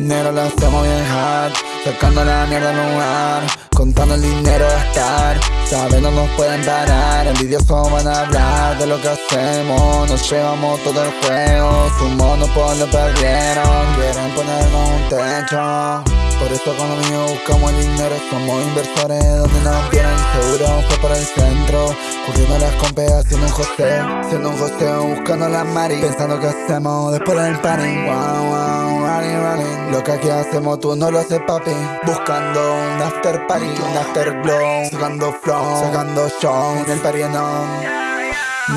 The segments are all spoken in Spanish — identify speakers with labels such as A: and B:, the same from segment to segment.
A: Nero lo hacemos bien Sacando la mierda al lugar Contando el dinero a estar Saben no nos pueden parar Envidiosos van a hablar de lo que hacemos Nos llevamos todo el juego Su monopolio perdieron Quieren ponernos un techo. Por eso con lo mío buscamos el dinero Somos inversores donde nos vieron Seguro fue por el centro Corriendo las compes haciendo un joseo Siendo un joseo buscando las mari Pensando que hacemos después del party. Running, running Lo que aquí hacemos tú no lo haces papi. Buscando un after party, un after blow Sacando flow, sacando show. En el party no.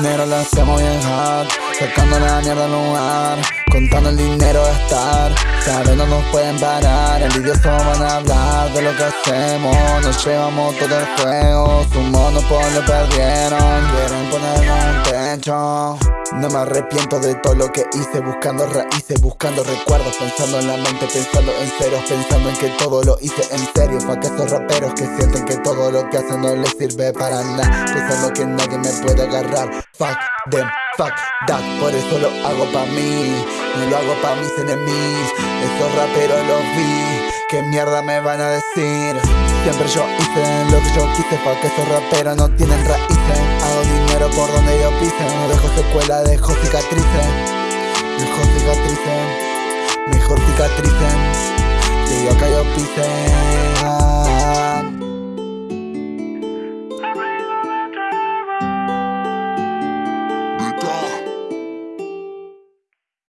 A: Nero lo hacemos bien hot Sacando la mierda al lugar. Contando el dinero a estar. Saben no nos pueden parar. Envidiosos van a hablar de lo que hacemos. Nos llevamos todo el juego. Su monopolio perdieron Quieren ponernos techo no me arrepiento de todo lo que hice Buscando raíces, buscando recuerdos Pensando en la mente, pensando en ceros Pensando en que todo lo hice en serio Pa' que esos raperos que sienten que todo lo que hacen no les sirve para nada Pensando que nadie me puede agarrar Fuck them Fuck that, por eso lo hago pa' mí No lo hago pa' mis enemigos Esos raperos los vi ¿Qué mierda me van a decir? Siempre yo hice lo que yo quise Pa' que esos raperos no tienen raíces dinero por donde yo pise. No dejo secuela, dejo cicatrices. Dejo cicatrices Mejor cicatrices. Que yo acá yo pise